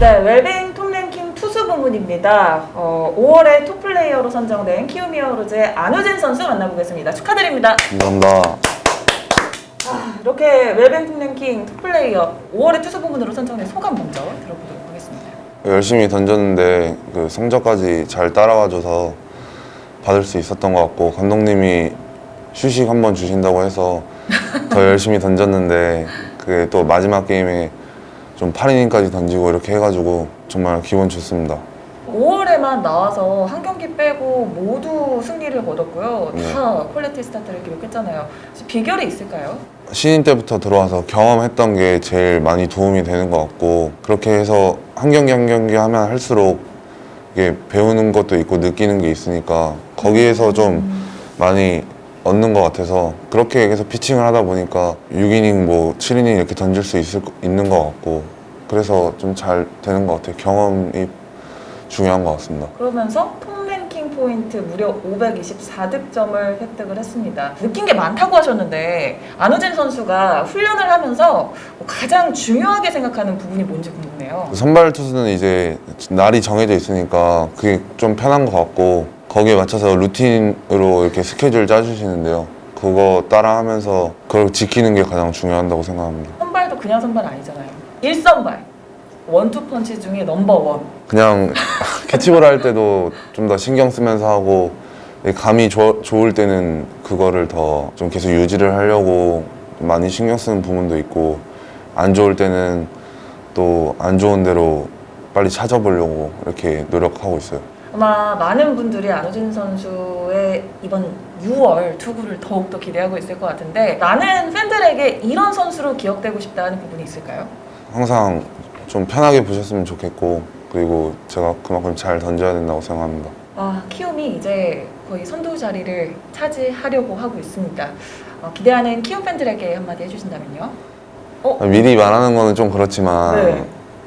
네, 웰뱅 톱랭킹 투수 부문입니다. 어, 5월에 톱플레이어로 선정된 키움히어로즈의 안우진 선수 만나보겠습니다. 축하드립니다. 감사합니다. 아, 이렇게 웰뱅 톱랭킹 톱플레이어 5월에 투수 부문으로 선정된 소감 먼저 들어보도록 하겠습니다. 열심히 던졌는데 그 성적까지 잘 따라와줘서 받을 수 있었던 것 같고 감독님이 휴식 한번 주신다고 해서 더 열심히 던졌는데 그게 또 마지막 게임에 좀 8이닝까지 던지고 이렇게 해가지고 정말 기분 좋습니다. 5월에만 나와서 한 경기 빼고 모두 승리를 거뒀고요. 다 퀄리티 스타트를 기록했잖아요. 비결이 있을까요? 신인 때부터 들어와서 경험했던 게 제일 많이 도움이 되는 것 같고 그렇게 해서 한 경기 한 경기 하면 할수록 이게 배우는 것도 있고 느끼는 게 있으니까 거기에서 좀 많이 얻는 것 같아서 그렇게 계속 피칭을 하다 보니까 6이닝 뭐 7이닝 이렇게 던질 수 있을, 거- 있는 것 같고 그래서 좀 잘 되는 것 같아요 경험이 중요한 것 같습니다 그러면서 톱랭킹 포인트 무려 524득점을 획득을 했습니다. 느낀 게 많다고 하셨는데 안우진 선수가 훈련을 하면서 가장 중요하게 생각하는 부분이 뭔지 궁금해요. 선발 투수는 이제 날이 정해져 있으니까 그게 좀 편한 것 같고 거기에 맞춰서 루틴으로 이렇게 스케줄 짜주시는데요. 그거 따라하면서 그걸 지키는 게 가장 중요하다고 생각합니다. 선발도 그냥 선발 아니잖아요. 1선발. 원투 펀치 중에 넘버 원. 그냥 캐치볼 할 때도 좀 더 신경 쓰면서 하고 감이 좋- 좋을 때는 그거를 더 좀 계속 유지를 하려고 많이 신경 쓰는 부분도 있고 안 좋을 때는 또 안 좋은 대로 빨리 찾아보려고 이렇게 노력하고 있어요. 아마 많은 분들이 안우진 선수의 이번 6월 투구를 더욱더 기대하고 있을 것 같은데 많은 팬들에게 이런 선수로 기억되고 싶다는 부분이 있을까요? 항상 좀 편하게 보셨으면 좋겠고 그리고 제가 그만큼 잘 던져야 된다고 생각합니다. 아, 키움이 이제 거의 선두 자리를 차지하려고 하고 있습니다. 어, 기대하는 키움 팬들에게 한마디 해주신다면요? 어? 미리 말하는 거는 좀 그렇지만 네.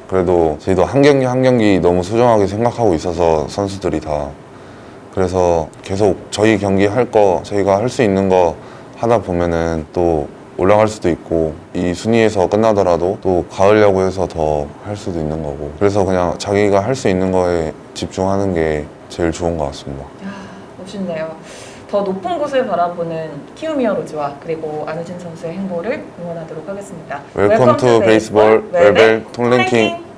그래도 저희도 한 경기 한 경기 너무 소중하게 생각하고 있어서 선수들이 다 그래서 계속 저희 경기 할 거 저희가 할 수 있는 거 하다 보면은 또 올라갈 수도 있고 이 순위에서 끝나더라도 또 가을야구 해서 더 할 수도 있는 거고 그래서 그냥 자기가 할 수 있는 거에 집중하는 게 제일 좋은 것 같습니다. 야, 멋있네요. 더 높은 곳을 바라보는 키움히어로즈와 그리고 안우진 선수의 행보를 응원하도록 하겠습니다. Welcome to Baseball 웰벨 톱랭킹.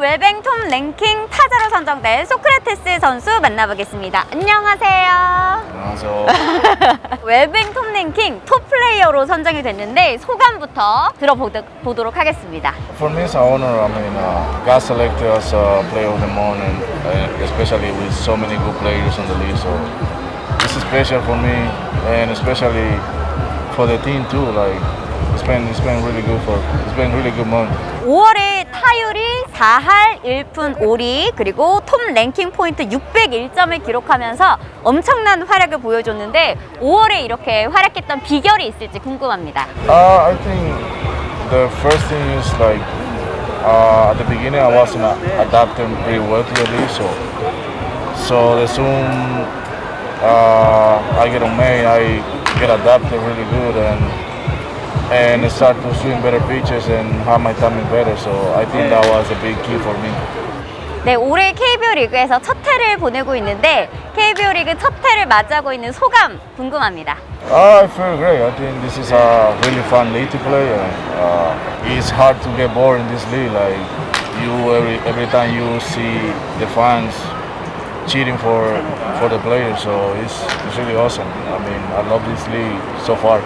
웰뱅 톰 랭킹 타자로 선정된 소크라테스 선수 만나보겠습니다. 안녕하세요. 안녕하세요. 웰뱅 톰 랭킹 톱 플레이어로 선정이 됐는데 소감부터 들어보도록 하겠습니다. For me, it's an honor. I mean, uh, got selected as a player of the and uh, especially with so many good players in the league. So this is special for me, and especially for the team too. Like it's been it's been really good for it's been really good month. 5월에 타율이 4할 1푼 5리 그리고 톱 랭킹 포인트 601점을 기록하면서 엄청난 활약을 보여줬는데 5월에 이렇게 활약했던 비결이 있을지 궁금합니다. Uh, I think the first thing is like uh, at the beginning I wasn't uh, adapting pretty well to the league, so so the soon uh, I get on May, I get adapted really good and and start to swing better pitches and have my timing better. So I think that was a big key for me. 네, 올해 KBO 리그에서 첫 해를 보내고 있는데 KBO 리그 첫 해를 맞이하고 있는 소감 궁금합니다. Uh, I feel great. I think this is a really fun league to play. And, uh, it's hard to get bored in this league. Like you, every every time you see the fans cheering for for the players, so it's it's really awesome. I mean, I love this league so far.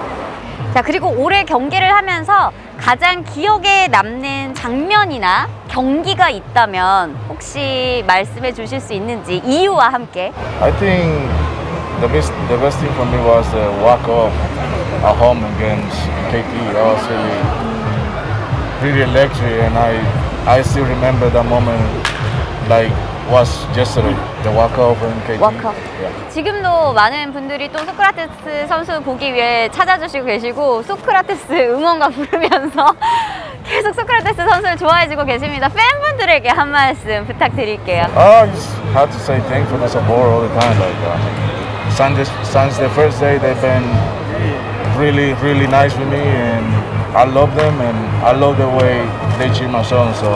자, 그리고 올해 경기를 하면서 가장 기억에 남는 장면이나 경기가 있다면 혹시 말씀해 주실 수 있는지 이유와 함께 I think the best the best thing for me was the walk off at home against KT. That was really really electric, and I I still remember that moment like was yesterday, the walk-off in KT. Walk-off. Yeah. 지금도 많은 분들이 또 소크라테스 선수 보기 위해 찾아주시고 계시고 소크라테스 응원가 부르면서 계속 소크라테스 선수를 좋아해주고 계십니다. 팬분들에게 한 말씀 부탁드릴게요. I just have to say thank for the support all the time. Like uh, since, since the first day, they've been really, really nice with me, and I love them, and I love the way they treat my son. So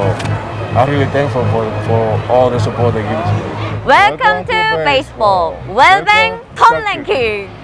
I'm really thankful for, for all the support they give to me. Welcome, Welcome to, to baseball. baseball. Well Tom Lanky.